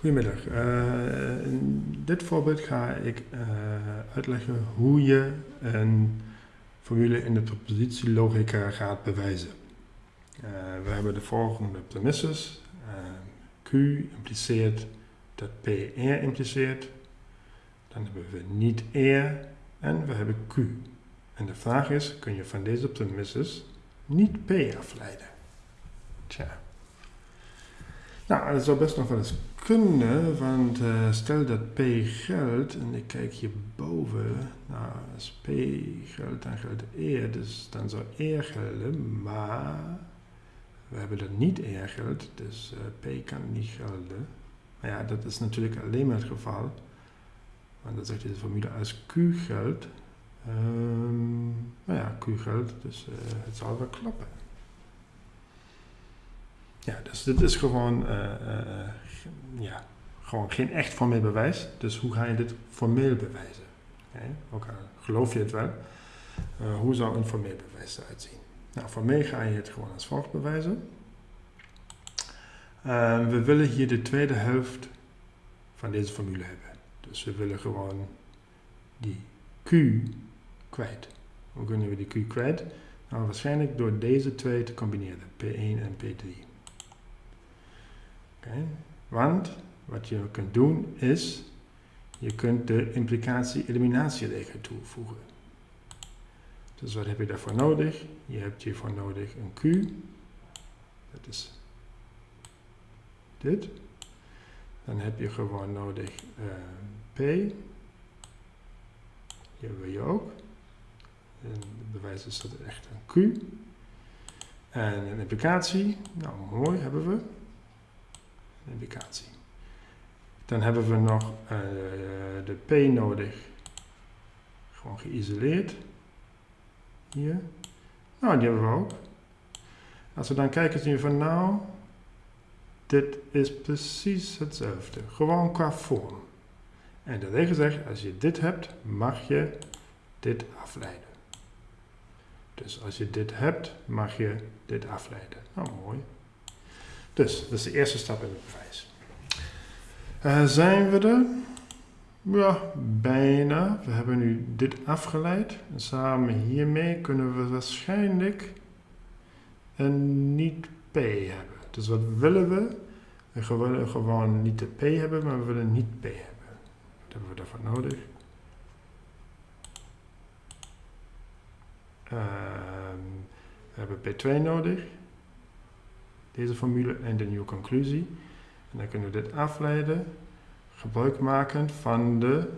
Goedemiddag. Uh, in dit voorbeeld ga ik uh, uitleggen hoe je een formule in de propositielogica gaat bewijzen. Uh, we hebben de volgende premisses. Q impliceert dat P R impliceert. Dan hebben we niet R en we hebben Q. En de vraag is, kun je van deze premisses niet P afleiden? Tja. Nou, dat zou best nog wel eens kunnen, want uh, stel dat P geldt, en ik kijk hierboven, nou, als P geldt, dan geldt E, dus dan zou E gelden, maar we hebben dat niet E geldt, dus uh, P kan niet gelden. Maar ja, dat is natuurlijk alleen maar het geval, want dan zegt deze formule als Q geldt, um, nou ja, Q geldt, dus uh, het zal wel kloppen. Ja, dus dit is gewoon, uh, uh, ja, gewoon geen echt formeel bewijs. Dus hoe ga je dit formeel bewijzen? Ook al geloof je het wel. Hoe zou een formeel bewijs eruit zien? Nou, formeel ga je het gewoon als volgt bewijzen. we willen hier de tweede helft van deze formule hebben. Dus we willen gewoon die q kwijt. Hoe kunnen we die q kwijt? Nou, waarschijnlijk door deze twee te combineren, P1 en P3. Want wat je kunt doen is, je kunt de implicatie-eliminatieregel toevoegen. Dus wat heb je daarvoor nodig? Je hebt hiervoor nodig een Q. Dat is dit. Dan heb je gewoon nodig uh, P. Hier hebben je ook. En het bewijs is dat het echt een Q. En een implicatie, nou mooi hebben we indicatie. Dan hebben we nog uh, de P nodig. Gewoon geïsoleerd. Hier. Nou, die hebben we ook. Als we dan kijken, zien we van nou, dit is precies hetzelfde. Gewoon qua vorm. En de regel zegt, als je dit hebt, mag je dit afleiden. Dus als je dit hebt, mag je dit afleiden. Nou, mooi. Dus, dat is de eerste stap in het bewijs. Uh, zijn we er? Ja, bijna. We hebben nu dit afgeleid. En samen hiermee kunnen we waarschijnlijk een niet-P hebben. Dus wat willen we? We willen gewoon niet de P hebben, maar we willen niet P hebben. Wat hebben we daarvoor nodig? Uh, we hebben P2 nodig deze formule en de nieuwe conclusie. En dan kunnen we dit afleiden, gebruik maken van de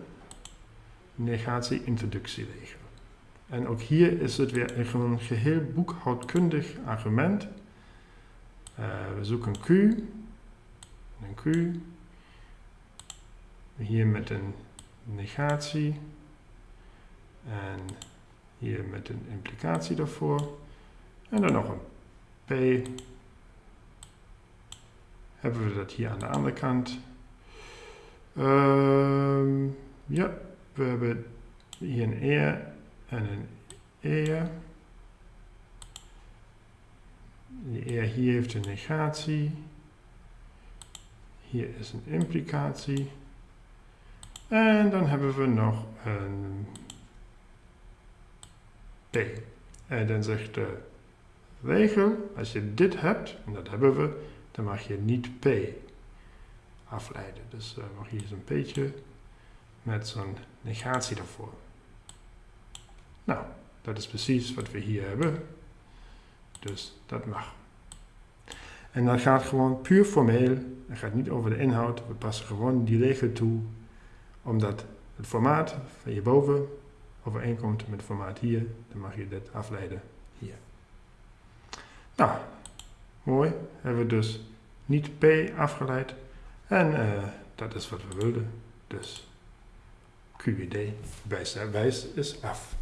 negatie-introductieregel. En ook hier is het weer een geheel boekhoudkundig argument. Uh, we zoeken Q, een Q, hier met een negatie en hier met een implicatie daarvoor. En dan nog een P hebben we dat hier aan de andere kant. Uh, ja, we hebben hier een eer en een eer. Die eer hier heeft een negatie. Hier is een implicatie. En dan hebben we nog een P. En dan zegt de regel, als je dit hebt, en dat hebben we, dan mag je niet P afleiden. Dus uh, mag hier zo'n P'tje met zo'n negatie daarvoor. Nou, dat is precies wat we hier hebben. Dus dat mag. En dat gaat gewoon puur formeel. Het gaat niet over de inhoud. We passen gewoon die regel toe. Omdat het formaat van hierboven overeenkomt met het formaat hier. Dan mag je dit afleiden hier. Nou, Mooi, hebben we dus niet P afgeleid. En uh, dat is wat we wilden. Dus QED wijs is af.